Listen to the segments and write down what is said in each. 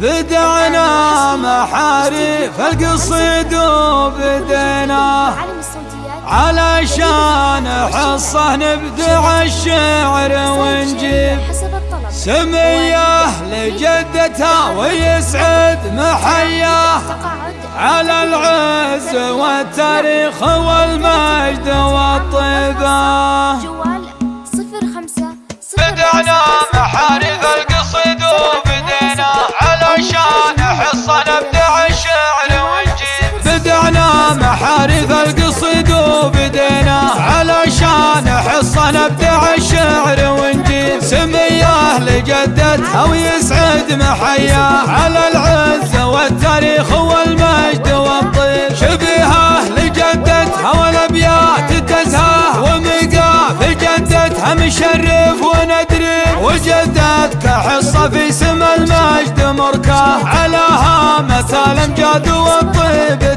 بدعنا محاريف القصيد وبدينا. علشان حصة نبدع الشعر ونجيب. سمية لجدتها ويسعد محياه على العز والتاريخ والمجد والطيبة. محارف القصيد وبدينا علشان حصة نبدع الشعر ونجيب سميه لجدتها ويسعد محياه على العز والتاريخ والمجد والطيب شبيهه لجدتها والابيات تزهاه ومقاف جدتها مشرف وندري وجدتك حصه في سم المجد مركاه على هامة الامجاد والطيب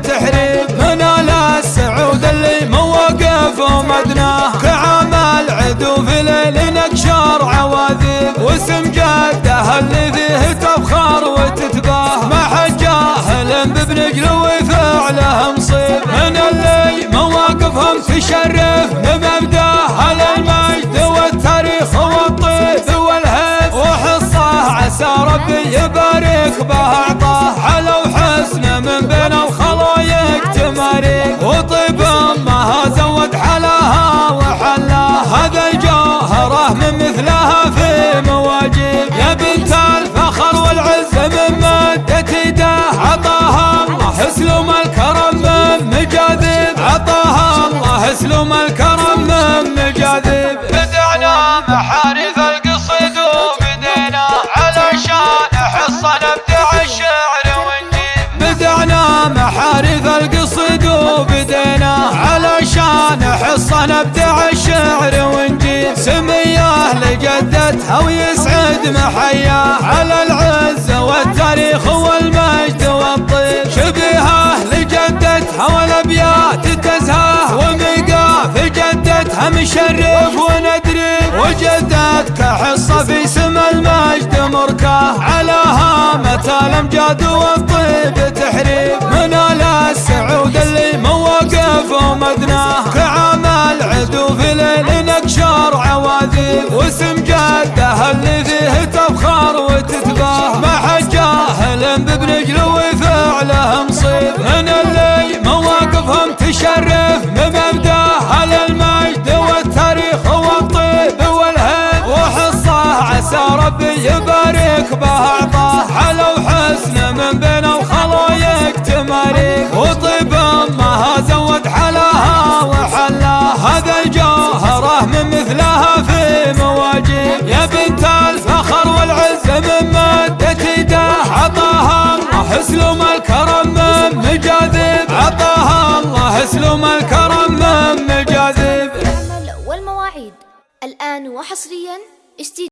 كعمل عدو في ليل نكشر عواذيب واسم جده اللي فيه تفخر وتتباه. ما حد جاهل ببنجل وفعله مصيب. من اللي مواقفهم تشرف بمبداه المجد والتاريخ والطيب والهيب وحصه عسى ربي يبارك به أعطاه حلو حسن من بين الخلايق تماريك حصة نبدع الشعر ونجيب سميه لجدتها ويسعد محياه على العز والتاريخ والمجد والطيب شبيهه لجدتها والابيات تزهاه ومقاف جدتها مشرف وندري وجدتك حصه في سم المجد مركاه على هامة الأمجاد والطيب تحريب. من السعود اللي مواقف ومدناه عواذيب واسم جده اللي فيه تفخر وتتباه ما حد جاهل ببنجل وفعله مصيب. من اللي مواقفهم تشرف. بمبداه المجد والتاريخ والطيب والهيب. وحصه عسى ربي يبارك به اعطاه حلو حسن من بين وحصريا